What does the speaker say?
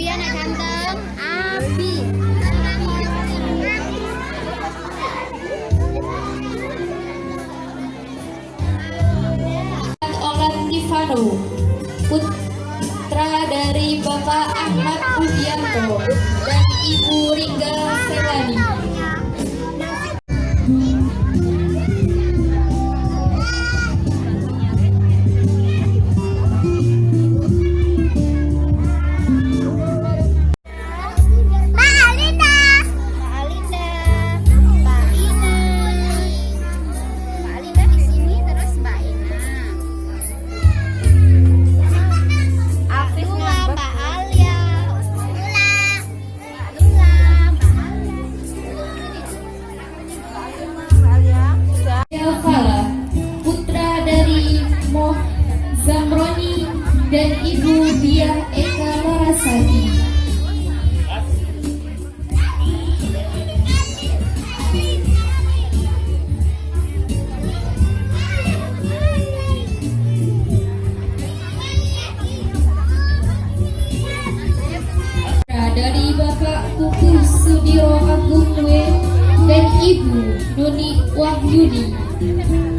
Abi anak ganteng. Abi. Olan Tivano putra dari Bapak Ahmad Budianto dan Ibu Ringga dan Ibu Biah Eka Larasati. Dari Bapak Kuku Sudiro Agung Nue dan Ibu Nuni Wahyuni.